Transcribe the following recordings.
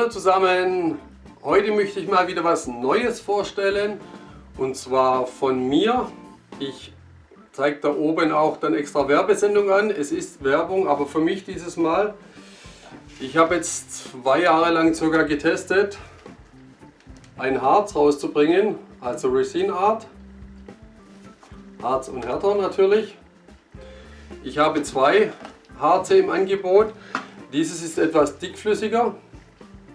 Hallo zusammen! Heute möchte ich mal wieder was Neues vorstellen und zwar von mir. Ich zeige da oben auch dann extra Werbesendung an. Es ist Werbung, aber für mich dieses Mal. Ich habe jetzt zwei Jahre lang sogar getestet, ein Harz rauszubringen, also Resin Art. Harz und Härter natürlich. Ich habe zwei Harze im Angebot. Dieses ist etwas dickflüssiger.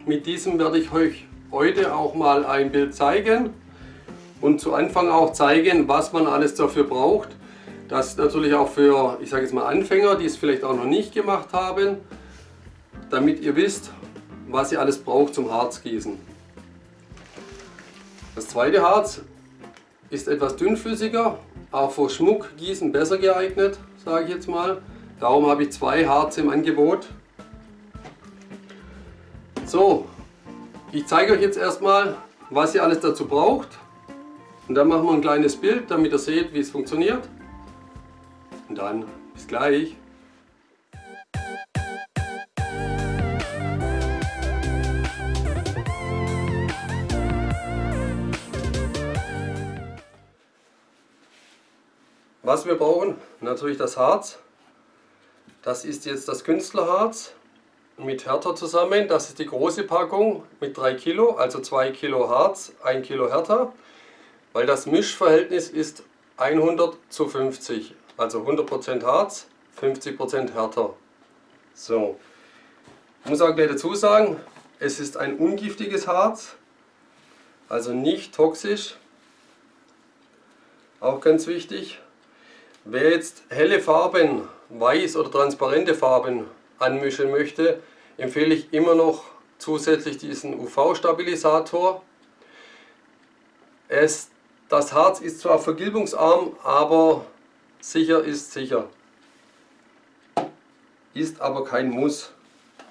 Mit diesem werde ich euch heute auch mal ein Bild zeigen und zu Anfang auch zeigen, was man alles dafür braucht. Das natürlich auch für, ich sage jetzt mal Anfänger, die es vielleicht auch noch nicht gemacht haben, damit ihr wisst, was ihr alles braucht zum Harzgießen. Das zweite Harz ist etwas dünnflüssiger, auch für Schmuckgießen besser geeignet, sage ich jetzt mal. Darum habe ich zwei Harze im Angebot. So, ich zeige euch jetzt erstmal, was ihr alles dazu braucht. Und dann machen wir ein kleines Bild, damit ihr seht, wie es funktioniert. Und dann bis gleich. Was wir brauchen, natürlich das Harz. Das ist jetzt das Künstlerharz mit Härter zusammen. Das ist die große Packung mit 3 Kilo, also 2 Kilo Harz, 1 Kilo Härter. Weil das Mischverhältnis ist 100 zu 50. Also 100% Harz, 50% Härter. So. Ich muss auch gleich dazu sagen, es ist ein ungiftiges Harz. Also nicht toxisch. Auch ganz wichtig. Wer jetzt helle Farben, weiß oder transparente Farben anmischen möchte, empfehle ich immer noch zusätzlich diesen UV-Stabilisator. Das Harz ist zwar vergilbungsarm, aber sicher ist sicher. Ist aber kein Muss.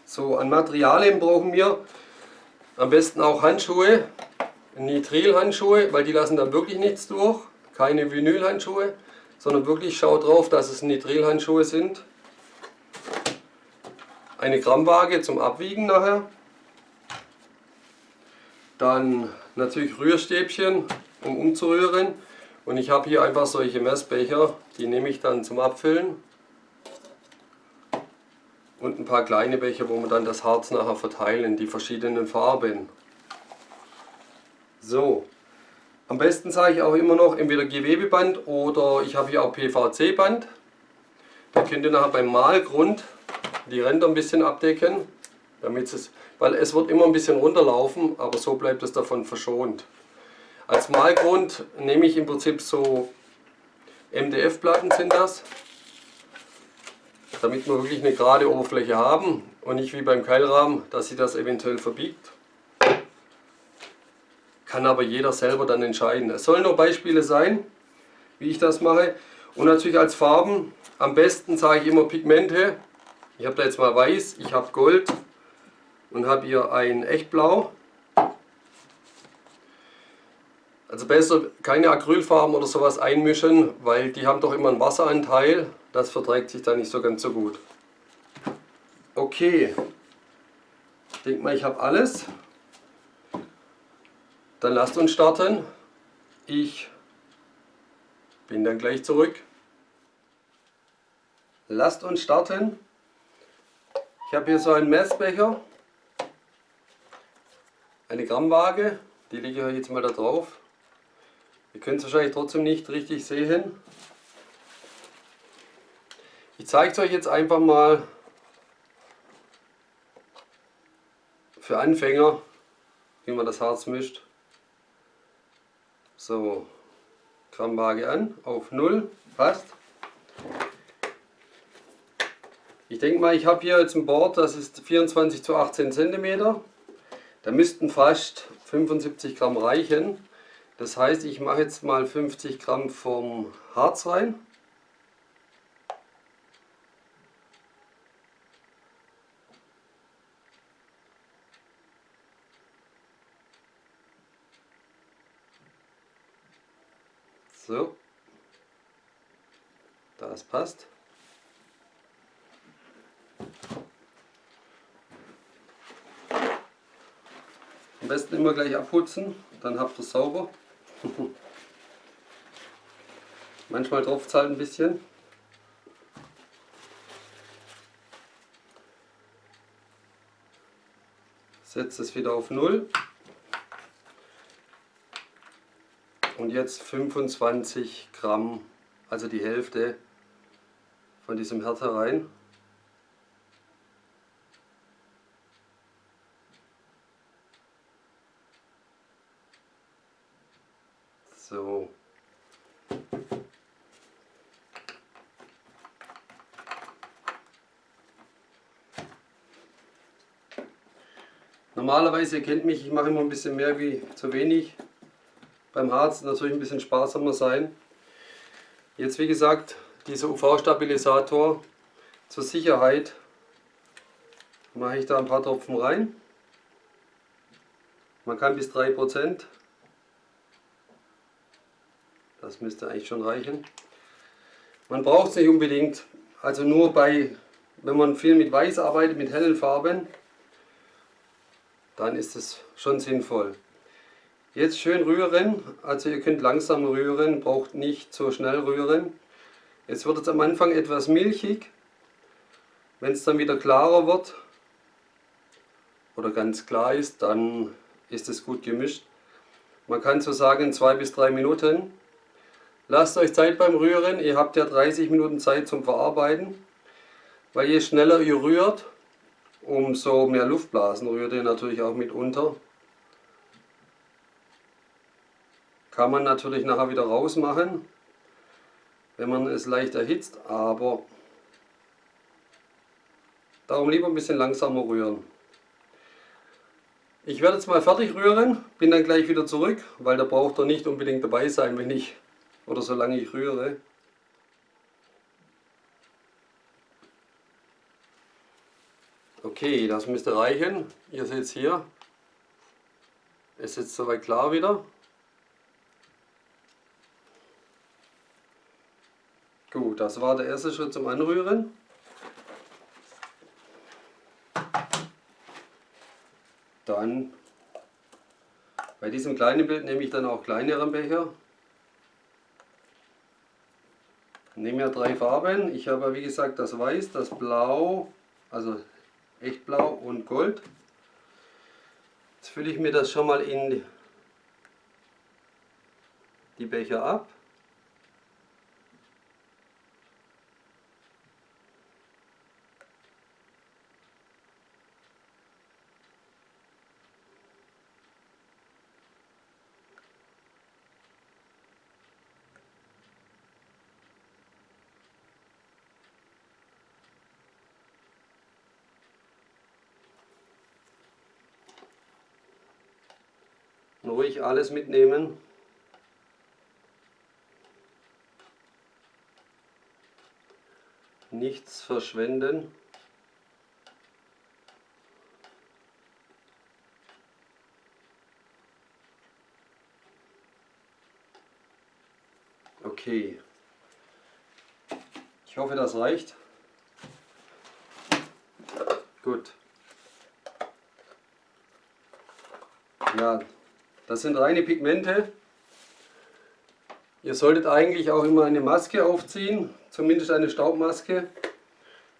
So, an Materialien brauchen wir am besten auch Handschuhe, Nitrilhandschuhe, weil die lassen da wirklich nichts durch. Keine Vinylhandschuhe sondern wirklich schaut drauf, dass es Nitrilhandschuhe sind. Eine Grammwaage zum Abwiegen nachher. Dann natürlich Rührstäbchen, um umzurühren. Und ich habe hier einfach solche Messbecher, die nehme ich dann zum Abfüllen. Und ein paar kleine Becher, wo wir dann das Harz nachher verteilen, die verschiedenen Farben. So, am besten sage ich auch immer noch entweder Gewebeband oder ich habe hier auch PVC-Band. Da könnt ihr nachher beim Malgrund die Ränder ein bisschen abdecken, damit es, weil es wird immer ein bisschen runterlaufen, aber so bleibt es davon verschont. Als Malgrund nehme ich im Prinzip so MDF-Platten sind das, damit wir wirklich eine gerade Oberfläche haben und nicht wie beim Keilrahmen, dass sie das eventuell verbiegt. Kann aber jeder selber dann entscheiden. Es sollen nur Beispiele sein, wie ich das mache. Und natürlich als Farben, am besten sage ich immer Pigmente. Ich habe da jetzt mal Weiß, ich habe Gold und habe hier ein Echtblau. Also besser keine Acrylfarben oder sowas einmischen, weil die haben doch immer einen Wasseranteil. Das verträgt sich dann nicht so ganz so gut. Okay, ich denke mal, ich habe alles. Dann lasst uns starten. Ich bin dann gleich zurück. Lasst uns starten. Ich habe hier so einen Messbecher, eine Grammwaage, die lege ich jetzt mal da drauf. Ihr könnt es wahrscheinlich trotzdem nicht richtig sehen. Ich zeige es euch jetzt einfach mal für Anfänger, wie man das Harz mischt. So, Grammwaage an, auf 0, passt. Ich denke mal, ich habe hier jetzt ein Board, das ist 24 zu 18 cm. Da müssten fast 75 Gramm reichen. Das heißt, ich mache jetzt mal 50 Gramm vom Harz rein. So, das passt. Am besten immer gleich abputzen, dann habt ihr es sauber. Manchmal tropft es halt ein bisschen. Setzt es wieder auf 0. Und jetzt 25 Gramm, also die Hälfte von diesem Härter rein. So. Normalerweise, ihr kennt mich, ich mache immer ein bisschen mehr wie zu wenig. Beim Harz natürlich ein bisschen sparsamer sein. Jetzt wie gesagt, dieser UV-Stabilisator zur Sicherheit mache ich da ein paar Tropfen rein. Man kann bis 3%. Das müsste eigentlich schon reichen. Man braucht es nicht unbedingt, also nur bei, wenn man viel mit Weiß arbeitet, mit hellen Farben, dann ist es schon sinnvoll. Jetzt schön rühren, also ihr könnt langsam rühren, braucht nicht so schnell rühren. Jetzt wird es am Anfang etwas milchig, wenn es dann wieder klarer wird oder ganz klar ist, dann ist es gut gemischt. Man kann so sagen zwei bis drei Minuten. Lasst euch Zeit beim Rühren, ihr habt ja 30 Minuten Zeit zum Verarbeiten, weil je schneller ihr rührt, umso mehr Luftblasen rührt ihr natürlich auch mit unter. Kann man natürlich nachher wieder rausmachen, wenn man es leicht erhitzt, aber darum lieber ein bisschen langsamer rühren. Ich werde jetzt mal fertig rühren, bin dann gleich wieder zurück, weil da braucht er nicht unbedingt dabei sein, wenn ich oder solange ich rühre. Okay, das müsste reichen. Ihr seht es hier. Ist jetzt soweit klar wieder. Gut, das war der erste Schritt zum Anrühren. Dann bei diesem kleinen Bild nehme ich dann auch kleineren Becher. nehme ja drei Farben. Ich habe wie gesagt das Weiß, das Blau, also echt Blau und Gold. Jetzt fülle ich mir das schon mal in die Becher ab. Ruhig alles mitnehmen. Nichts verschwenden. Okay. Ich hoffe, das reicht. Gut. Ja, das sind reine Pigmente. Ihr solltet eigentlich auch immer eine Maske aufziehen, zumindest eine Staubmaske,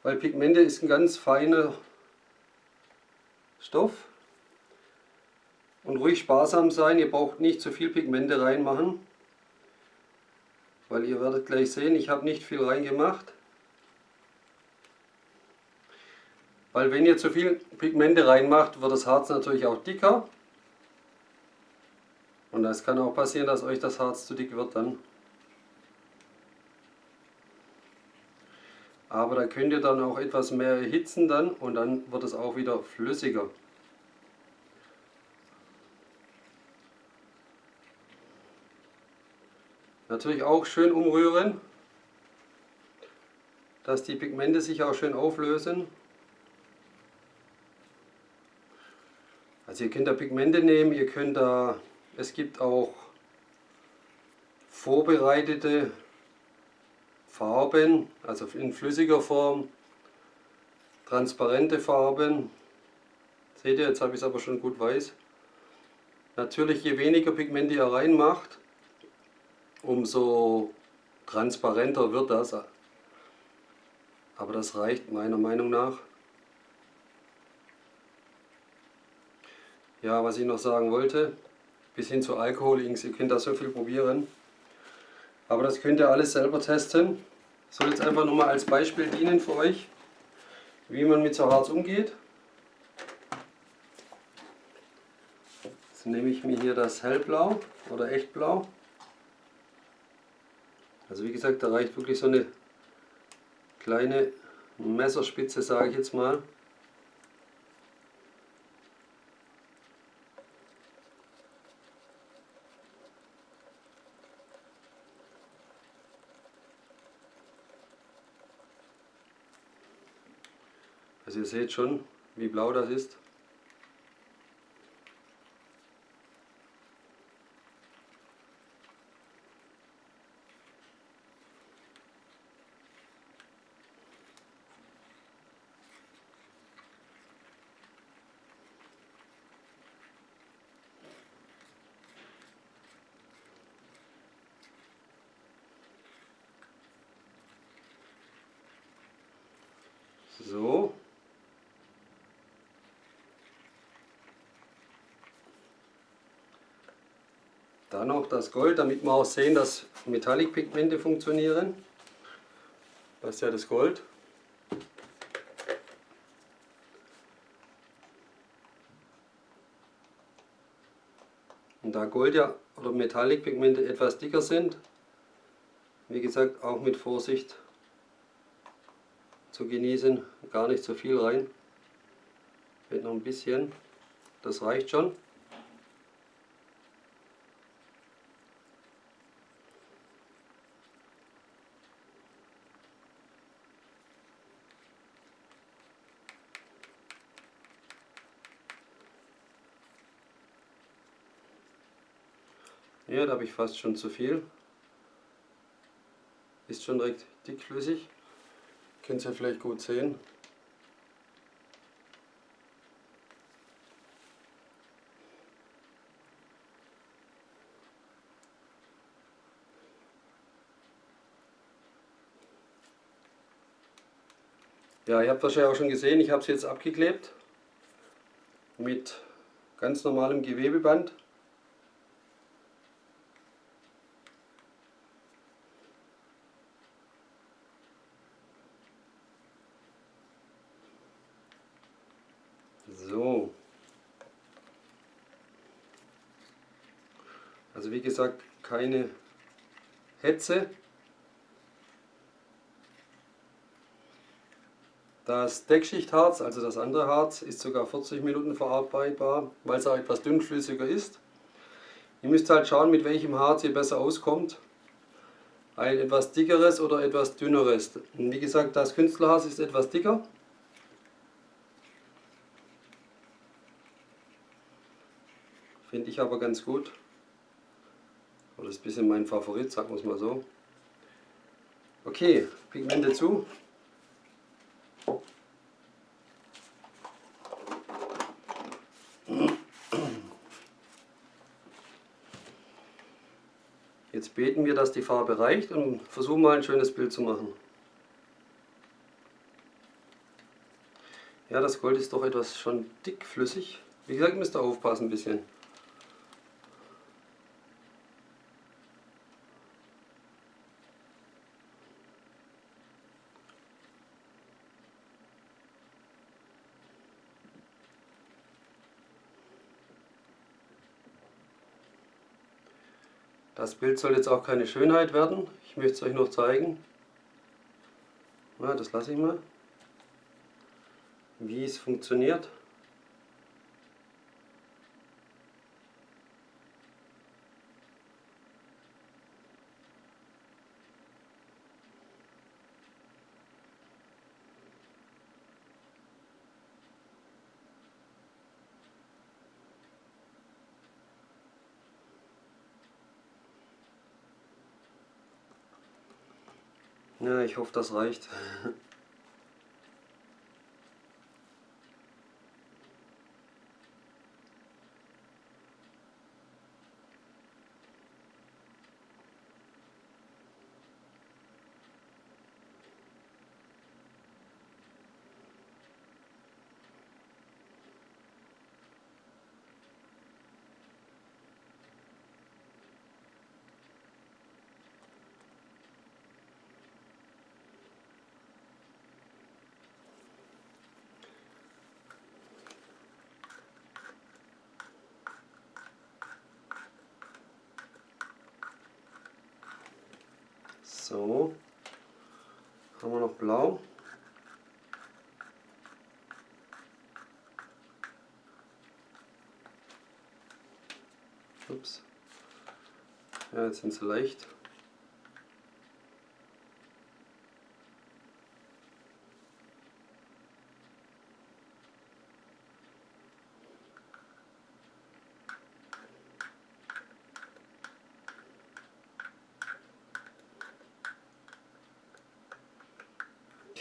weil Pigmente ist ein ganz feiner Stoff. Und ruhig sparsam sein, ihr braucht nicht zu viel Pigmente reinmachen, weil ihr werdet gleich sehen, ich habe nicht viel reingemacht. Weil wenn ihr zu viel Pigmente reinmacht, wird das Harz natürlich auch dicker und es kann auch passieren, dass euch das Harz zu dick wird dann. Aber da könnt ihr dann auch etwas mehr erhitzen dann und dann wird es auch wieder flüssiger. Natürlich auch schön umrühren, dass die Pigmente sich auch schön auflösen. Also ihr könnt da Pigmente nehmen, ihr könnt da es gibt auch vorbereitete Farben, also in flüssiger Form, transparente Farben. Seht ihr, jetzt habe ich es aber schon gut weiß. Natürlich, je weniger Pigmente ihr reinmacht, umso transparenter wird das. Aber das reicht meiner Meinung nach. Ja, was ich noch sagen wollte, bis hin zu Alkohol-Inks, ihr könnt da so viel probieren. Aber das könnt ihr alles selber testen. Soll jetzt einfach nur mal als Beispiel dienen für euch, wie man mit so Harz umgeht. Jetzt nehme ich mir hier das Hellblau oder Echtblau. Also wie gesagt, da reicht wirklich so eine kleine Messerspitze, sage ich jetzt mal. Seht schon, wie blau das ist. So. Dann noch das Gold, damit wir auch sehen, dass Metallic-Pigmente funktionieren. Das ist ja das Gold. Und da Gold ja oder Metallic-Pigmente etwas dicker sind, wie gesagt, auch mit Vorsicht zu genießen. Gar nicht so viel rein. Wird noch ein bisschen. Das reicht schon. Ja, da habe ich fast schon zu viel. Ist schon direkt dickflüssig. Könnt ihr vielleicht gut sehen. Ja, ihr habt wahrscheinlich auch schon gesehen, ich habe es jetzt abgeklebt mit ganz normalem Gewebeband. So. Also wie keine Hetze. Das Deckschichtharz, also das andere Harz, ist sogar 40 Minuten verarbeitbar, weil es auch etwas dünnflüssiger ist. Ihr müsst halt schauen, mit welchem Harz ihr besser auskommt. Ein etwas dickeres oder etwas dünneres. Und wie gesagt, das Künstlerharz ist etwas dicker. Finde ich aber ganz gut. Oder ist ein bisschen mein Favorit, sagen wir es mal so. Okay, Pigmente zu. Jetzt beten wir, dass die Farbe reicht und versuchen mal ein schönes Bild zu machen. Ja, das Gold ist doch etwas schon dickflüssig. Wie gesagt, müsst ihr aufpassen ein bisschen. Das Bild soll jetzt auch keine Schönheit werden. Ich möchte es euch noch zeigen. Ja, das lasse ich mal. Wie es funktioniert. Ja, ich hoffe, das reicht. So. Haben wir noch blau. Ups. Ja, jetzt sind sie leicht.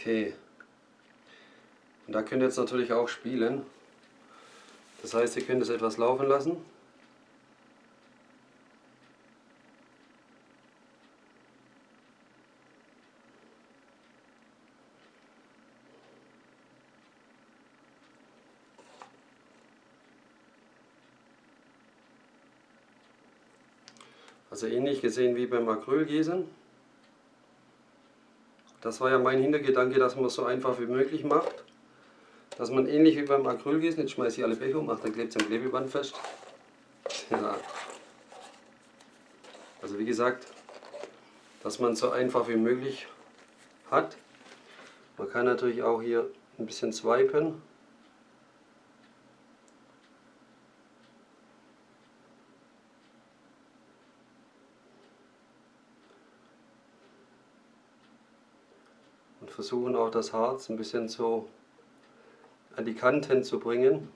Okay. Und da könnt ihr jetzt natürlich auch spielen. Das heißt, ihr könnt es etwas laufen lassen. Also ähnlich gesehen wie beim Acrylgießen. Das war ja mein Hintergedanke, dass man es so einfach wie möglich macht. Dass man ähnlich wie beim Acrylgießen, jetzt schmeiße ich alle Becher um, dann klebt es am Klebeband fest. Ja. Also wie gesagt, dass man es so einfach wie möglich hat. Man kann natürlich auch hier ein bisschen swipen. Versuchen auch das Harz ein bisschen so an die Kanten zu bringen.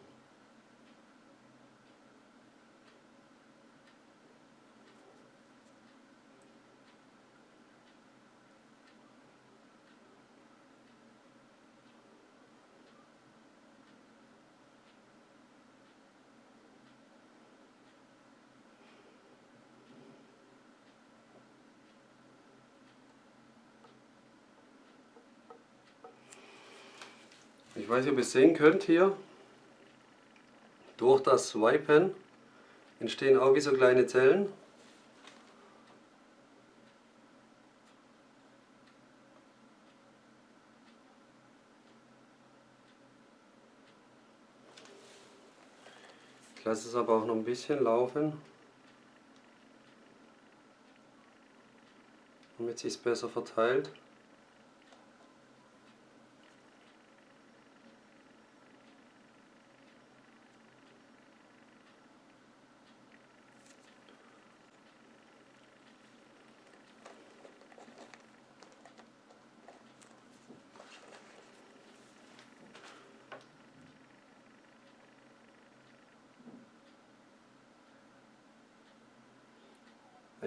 Ich weiß nicht, ob ihr es sehen könnt hier. Durch das Swipen entstehen auch wie so kleine Zellen. Ich lasse es aber auch noch ein bisschen laufen, damit es sich besser verteilt.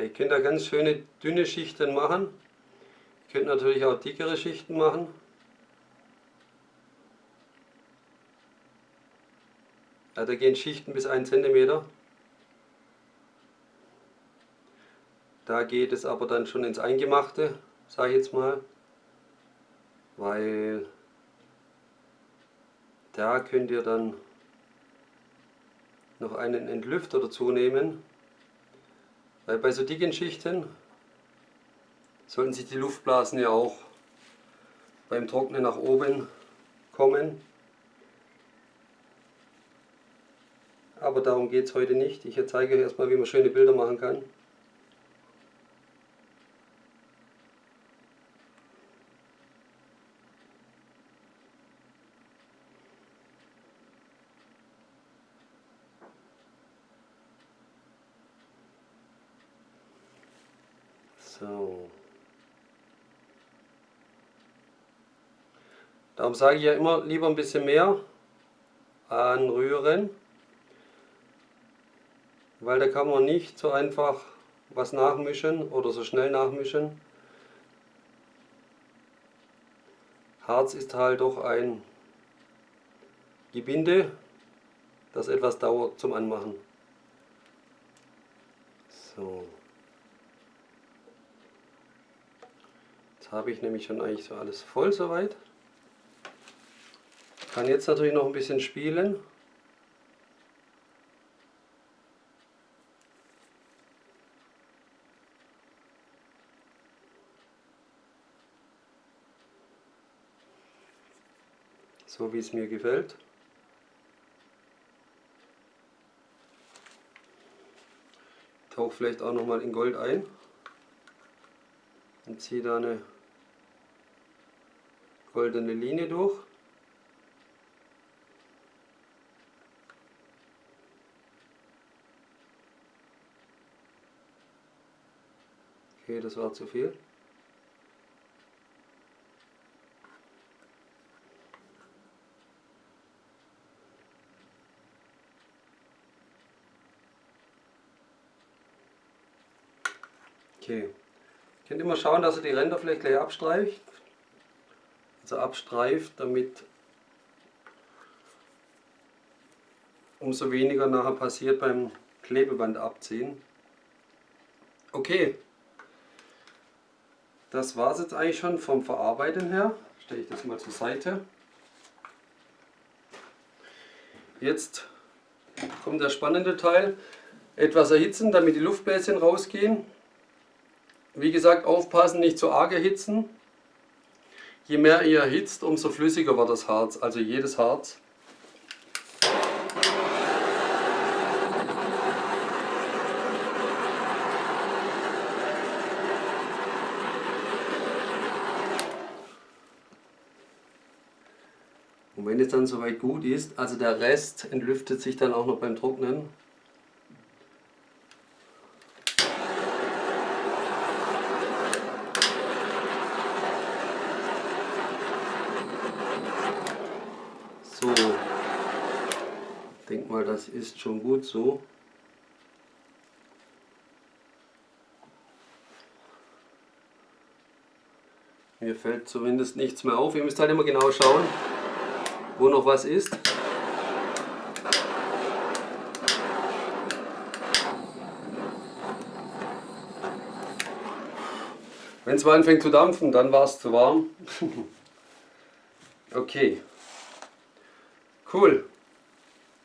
Ihr könnt da ganz schöne dünne Schichten machen. Ihr könnt natürlich auch dickere Schichten machen. Ja, da gehen Schichten bis 1 cm. Da geht es aber dann schon ins Eingemachte, sage ich jetzt mal. Weil da könnt ihr dann noch einen Entlüfter dazu nehmen. Weil bei so dicken Schichten sollten sich die Luftblasen ja auch beim Trocknen nach oben kommen. Aber darum geht es heute nicht. Ich zeige euch erstmal, wie man schöne Bilder machen kann. So. Darum sage ich ja immer, lieber ein bisschen mehr anrühren, weil da kann man nicht so einfach was nachmischen oder so schnell nachmischen. Harz ist halt doch ein Gebinde, das etwas dauert zum Anmachen. So. habe ich nämlich schon eigentlich so alles voll soweit. Kann jetzt natürlich noch ein bisschen spielen. So wie es mir gefällt. Tauche vielleicht auch noch mal in Gold ein. ziehe da eine goldene Linie durch. Okay, das war zu viel. Okay. Ihr könnt immer schauen, dass ihr die Ränder vielleicht gleich abstreift. Also abstreift, damit umso weniger nachher passiert beim Klebeband abziehen. Okay, das war es jetzt eigentlich schon vom Verarbeiten her. Stelle ich das mal zur Seite. Jetzt kommt der spannende Teil. Etwas erhitzen, damit die Luftbläschen rausgehen. Wie gesagt, aufpassen, nicht zu arg erhitzen. Je mehr ihr erhitzt, umso flüssiger wird das Harz, also jedes Harz. Und wenn es dann soweit gut ist, also der Rest entlüftet sich dann auch noch beim Trocknen, das ist schon gut so. Mir fällt zumindest nichts mehr auf. Ihr müsst halt immer genau schauen, wo noch was ist. Wenn es mal anfängt zu dampfen, dann war es zu warm. okay. Cool.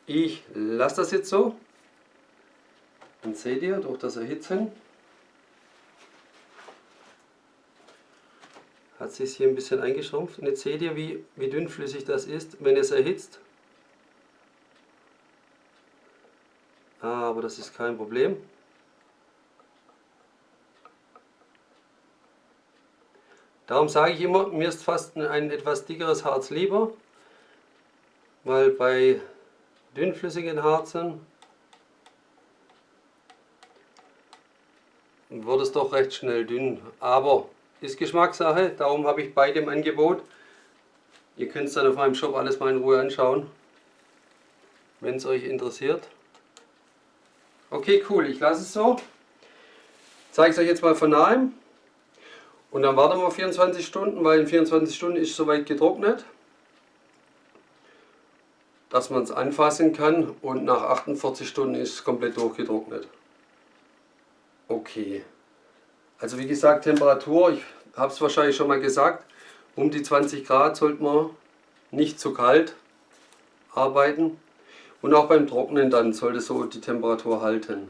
Ich lasse das jetzt so. Dann seht ihr durch das Erhitzen hat sich hier ein bisschen eingeschrumpft. Und jetzt seht ihr, wie, wie dünnflüssig das ist, wenn es erhitzt. Aber das ist kein Problem. Darum sage ich immer, mir ist fast ein etwas dickeres Harz lieber, weil bei dünnflüssigen Harzen wird es doch recht schnell dünn. Aber ist Geschmackssache, darum habe ich beide im Angebot. Ihr könnt es dann auf meinem Shop alles mal in Ruhe anschauen, wenn es euch interessiert. Okay, cool, ich lasse es so. Zeige es euch jetzt mal von nahem. Und dann warten wir 24 Stunden, weil in 24 Stunden ist es soweit getrocknet dass man es anfassen kann und nach 48 Stunden ist es komplett durchgetrocknet. Okay. Also wie gesagt, Temperatur, ich habe es wahrscheinlich schon mal gesagt, um die 20 Grad sollte man nicht zu kalt arbeiten. Und auch beim Trocknen dann sollte so die Temperatur halten.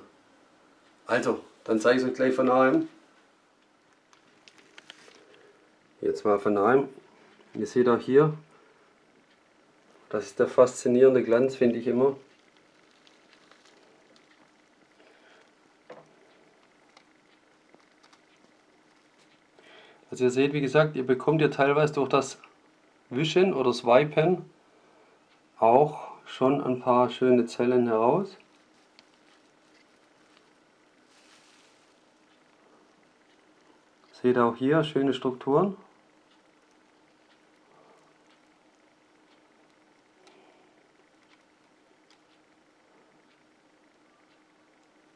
Also, dann zeige ich es euch gleich von nahem. Jetzt mal von nahem. Ihr seht auch hier, das ist der faszinierende Glanz, finde ich immer. Also ihr seht, wie gesagt, ihr bekommt ja teilweise durch das Wischen oder Swipen auch schon ein paar schöne Zellen heraus. Seht auch hier schöne Strukturen.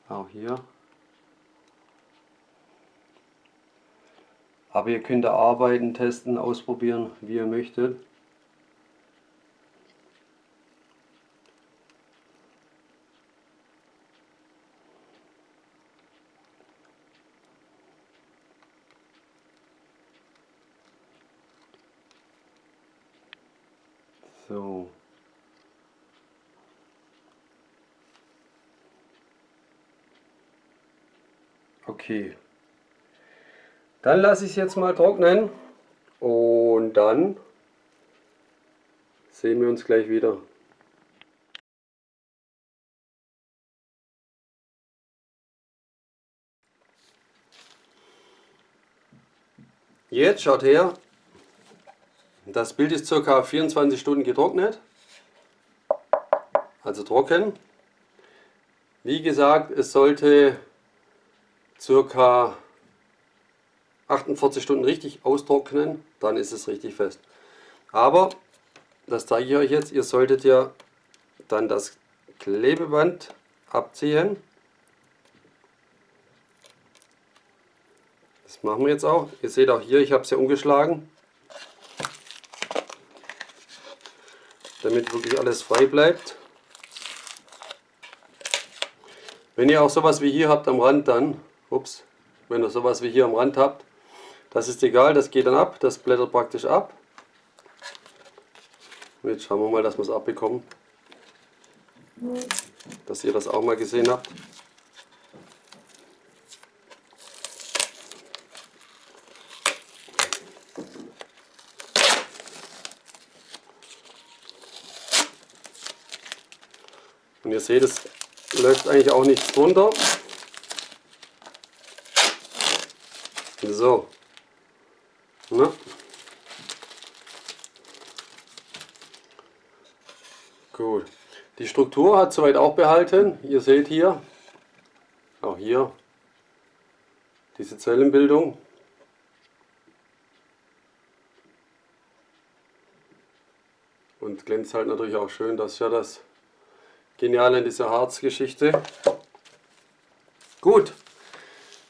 Auch hier. Aber ihr könnt da arbeiten, testen, ausprobieren, wie ihr möchtet. So. Okay. Dann lasse ich es jetzt mal trocknen und dann sehen wir uns gleich wieder. Jetzt schaut her, das Bild ist ca. 24 Stunden getrocknet, also trocken. Wie gesagt, es sollte ca. 48 Stunden richtig austrocknen, dann ist es richtig fest. Aber, das zeige ich euch jetzt, ihr solltet ja dann das Klebeband abziehen. Das machen wir jetzt auch. Ihr seht auch hier, ich habe es ja umgeschlagen. Damit wirklich alles frei bleibt. Wenn ihr auch sowas wie hier habt am Rand dann, ups, wenn ihr sowas wie hier am Rand habt, das ist egal, das geht dann ab, das blättert praktisch ab. Jetzt schauen wir mal, dass wir es abbekommen. Dass ihr das auch mal gesehen habt. Und ihr seht, es läuft eigentlich auch nichts drunter. So. Na? Gut. Die Struktur hat soweit auch behalten. Ihr seht hier, auch hier, diese Zellenbildung. Und glänzt halt natürlich auch schön, das ist ja das Genial in dieser Harzgeschichte. Gut,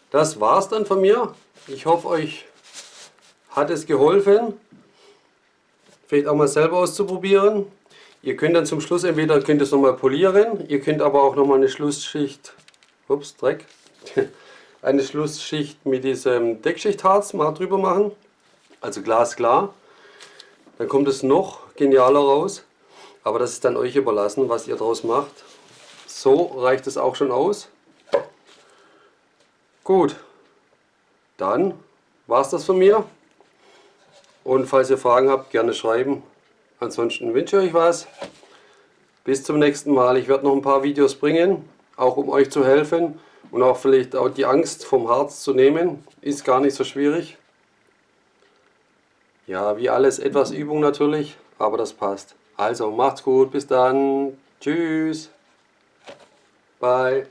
das war's dann von mir. Ich hoffe, euch hat es geholfen, vielleicht auch mal selber auszuprobieren. Ihr könnt dann zum Schluss entweder könnt es nochmal polieren, ihr könnt aber auch nochmal eine Schlussschicht, ups, Dreck, eine Schlussschicht mit diesem Deckschichtharz mal drüber machen, also glasklar. Dann kommt es noch genialer raus. Aber das ist dann euch überlassen, was ihr daraus macht. So reicht es auch schon aus. Gut, dann war es das von mir. Und falls ihr Fragen habt, gerne schreiben. Ansonsten wünsche ich euch was. Bis zum nächsten Mal. Ich werde noch ein paar Videos bringen, auch um euch zu helfen und auch vielleicht auch die Angst vom Harz zu nehmen. Ist gar nicht so schwierig. Ja, wie alles etwas Übung natürlich, aber das passt. Also macht's gut, bis dann. Tschüss. Bye.